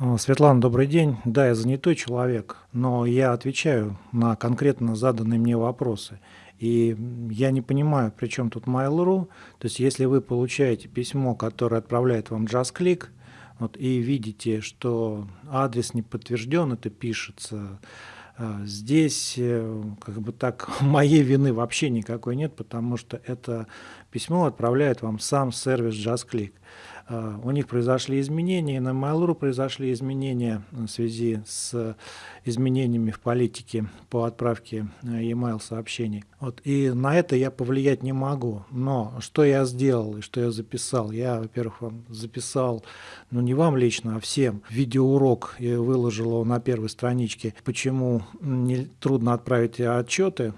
А, Светлана, добрый день. Да, я занятой человек, но я отвечаю на конкретно заданные мне вопросы. И я не понимаю, при чем тут Mail.ru. То есть, если вы получаете письмо, которое отправляет вам JustClick, вот, и видите, что адрес не подтвержден, это пишется, а, здесь э, как бы так моей вины вообще никакой нет, потому что это письмо отправляет вам сам сервис JustClick. А, у них произошли изменения, на Mail.ru произошли изменения в связи с изменениями в политике по отправке э, e-mail сообщений. Вот, и на это я повлиять не могу. Но что я сделал и что я записал? Я, во-первых, вам записал, ну не вам лично, а всем, видеоурок и выложил его на первой страничке, почему не, трудно отправить отчеты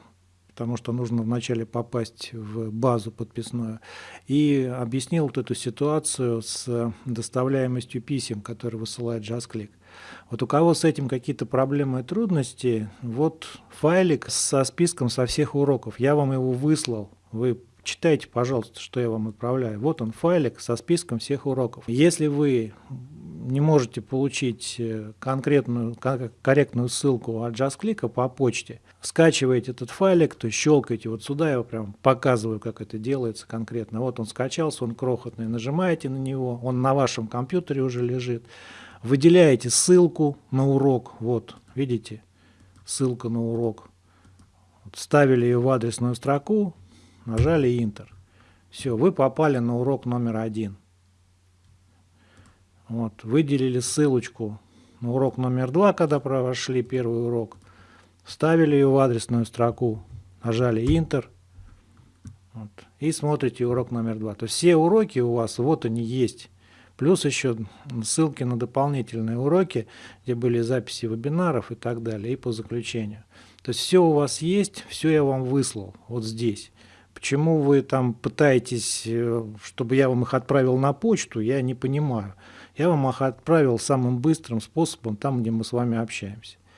потому что нужно вначале попасть в базу подписную, и объяснил вот эту ситуацию с доставляемостью писем, которые высылает JustClick. Вот у кого с этим какие-то проблемы и трудности, вот файлик со списком со всех уроков, я вам его выслал, вы читайте, пожалуйста, что я вам отправляю. Вот он файлик со списком всех уроков. Если вы не можете получить э, конкретную, корректную ссылку от JustClick по почте, скачиваете этот файлик, то щелкаете вот сюда, я прям показываю, как это делается конкретно. Вот он скачался, он крохотный, нажимаете на него, он на вашем компьютере уже лежит. Выделяете ссылку на урок, вот, видите, ссылка на урок. Ставили ее в адресную строку, нажали Enter. Все, вы попали на урок номер один. Вот, выделили ссылочку на урок номер два, когда прошли первый урок, вставили ее в адресную строку, нажали Enter вот, и смотрите урок номер два. То есть все уроки у вас, вот они есть. Плюс еще ссылки на дополнительные уроки, где были записи вебинаров и так далее, и по заключению. То есть все у вас есть, все я вам выслал вот здесь. Почему вы там пытаетесь, э, чтобы я вам их отправил на почту, я не понимаю. Я вам их отправил самым быстрым способом, там, где мы с вами общаемся.